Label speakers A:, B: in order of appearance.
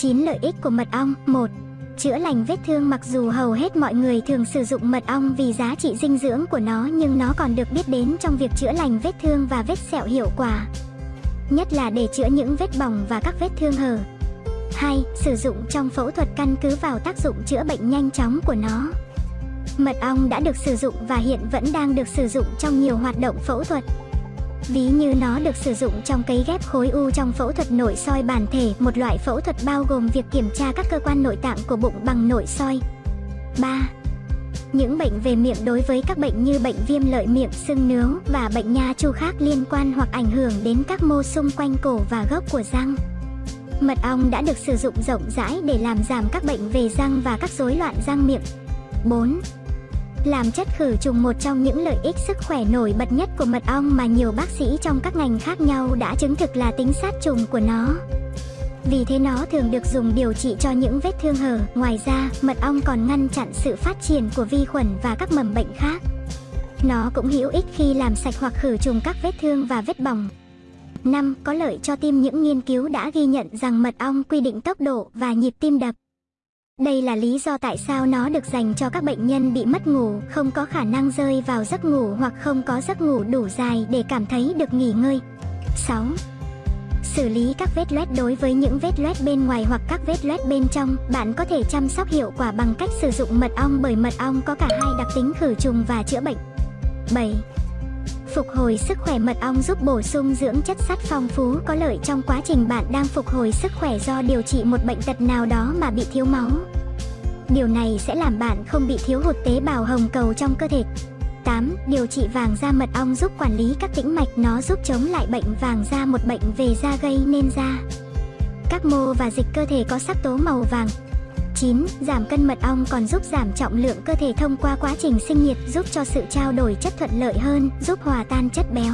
A: 9 lợi ích của mật ong 1. Chữa lành vết thương mặc dù hầu hết mọi người thường sử dụng mật ong vì giá trị dinh dưỡng của nó, nhưng nó còn được biết đến trong việc chữa lành vết thương và vết sẹo hiệu quả. Nhất là để chữa những vết bỏng và các vết thương hở. 2. Sử dụng trong phẫu thuật căn cứ vào tác dụng chữa bệnh nhanh chóng của nó. Mật ong đã được sử dụng và hiện vẫn đang được sử dụng trong nhiều hoạt động phẫu thuật. Ví như nó được sử dụng trong cấy ghép khối u trong phẫu thuật nội soi bản thể, một loại phẫu thuật bao gồm việc kiểm tra các cơ quan nội tạng của bụng bằng nội soi. 3. Những bệnh về miệng đối với các bệnh như bệnh viêm lợi miệng, sưng nướu và bệnh nha chu khác liên quan hoặc ảnh hưởng đến các mô xung quanh cổ và gốc của răng. Mật ong đã được sử dụng rộng rãi để làm giảm các bệnh về răng và các rối loạn răng miệng. 4. Làm chất khử trùng một trong những lợi ích sức khỏe nổi bật nhất của mật ong mà nhiều bác sĩ trong các ngành khác nhau đã chứng thực là tính sát trùng của nó. Vì thế nó thường được dùng điều trị cho những vết thương hở. Ngoài ra, mật ong còn ngăn chặn sự phát triển của vi khuẩn và các mầm bệnh khác. Nó cũng hữu ích khi làm sạch hoặc khử trùng các vết thương và vết bỏng. 5. Có lợi cho tim những nghiên cứu đã ghi nhận rằng mật ong quy định tốc độ và nhịp tim đập. Đây là lý do tại sao nó được dành cho các bệnh nhân bị mất ngủ, không có khả năng rơi vào giấc ngủ hoặc không có giấc ngủ đủ dài để cảm thấy được nghỉ ngơi. 6. Xử lý các vết loét đối với những vết loét bên ngoài hoặc các vết loét bên trong, bạn có thể chăm sóc hiệu quả bằng cách sử dụng mật ong bởi mật ong có cả hai đặc tính khử trùng và chữa bệnh. 7. Phục hồi sức khỏe mật ong giúp bổ sung dưỡng chất sắt phong phú có lợi trong quá trình bạn đang phục hồi sức khỏe do điều trị một bệnh tật nào đó mà bị thiếu máu. Điều này sẽ làm bạn không bị thiếu hụt tế bào hồng cầu trong cơ thể. 8. Điều trị vàng da mật ong giúp quản lý các tĩnh mạch nó giúp chống lại bệnh vàng da một bệnh về da gây nên da. Các mô và dịch cơ thể có sắc tố màu vàng, 9. Giảm cân mật ong còn giúp giảm trọng lượng cơ thể thông qua quá trình sinh nhiệt giúp cho sự trao đổi chất thuận lợi hơn, giúp hòa tan chất béo.